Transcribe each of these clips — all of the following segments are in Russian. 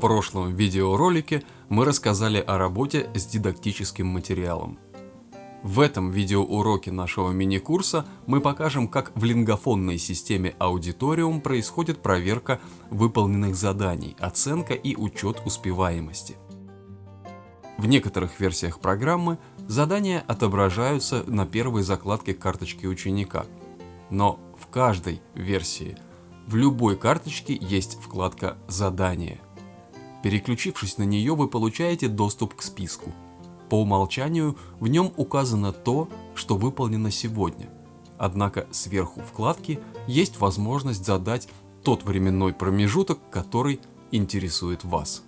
прошлом видеоролике мы рассказали о работе с дидактическим материалом. В этом видеоуроке нашего мини-курса мы покажем, как в лингофонной системе Auditorium происходит проверка выполненных заданий, оценка и учет успеваемости. В некоторых версиях программы задания отображаются на первой закладке карточки ученика, но в каждой версии в любой карточке есть вкладка «Задание». Переключившись на нее, вы получаете доступ к списку. По умолчанию в нем указано то, что выполнено сегодня. Однако сверху вкладки есть возможность задать тот временной промежуток, который интересует вас.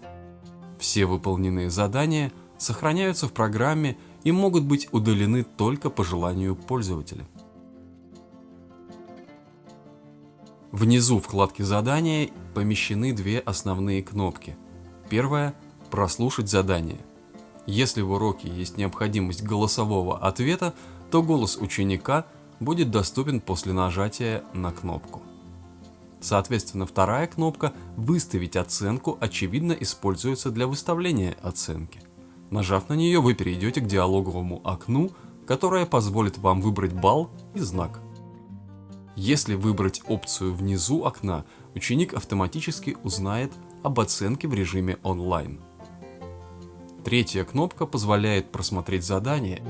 Все выполненные задания сохраняются в программе и могут быть удалены только по желанию пользователя. Внизу вкладки задания помещены две основные кнопки. Первая – прослушать задание. Если в уроке есть необходимость голосового ответа, то голос ученика будет доступен после нажатия на кнопку. Соответственно, вторая кнопка «Выставить оценку» очевидно используется для выставления оценки. Нажав на нее, вы перейдете к диалоговому окну, которое позволит вам выбрать балл и знак. Если выбрать опцию внизу окна, ученик автоматически узнает об оценке в режиме онлайн. Третья кнопка позволяет просмотреть задание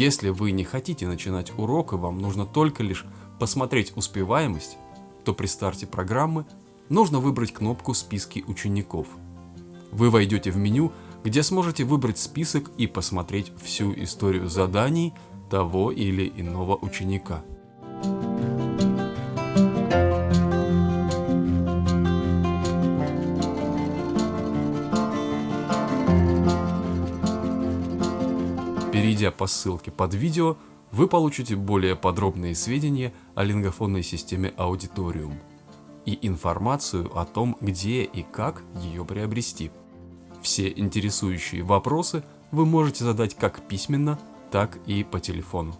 Если вы не хотите начинать урок и вам нужно только лишь посмотреть успеваемость, то при старте программы нужно выбрать кнопку «Списки учеников». Вы войдете в меню, где сможете выбрать список и посмотреть всю историю заданий того или иного ученика. Перейдя по ссылке под видео, вы получите более подробные сведения о лингофонной системе Auditorium и информацию о том, где и как ее приобрести. Все интересующие вопросы вы можете задать как письменно, так и по телефону.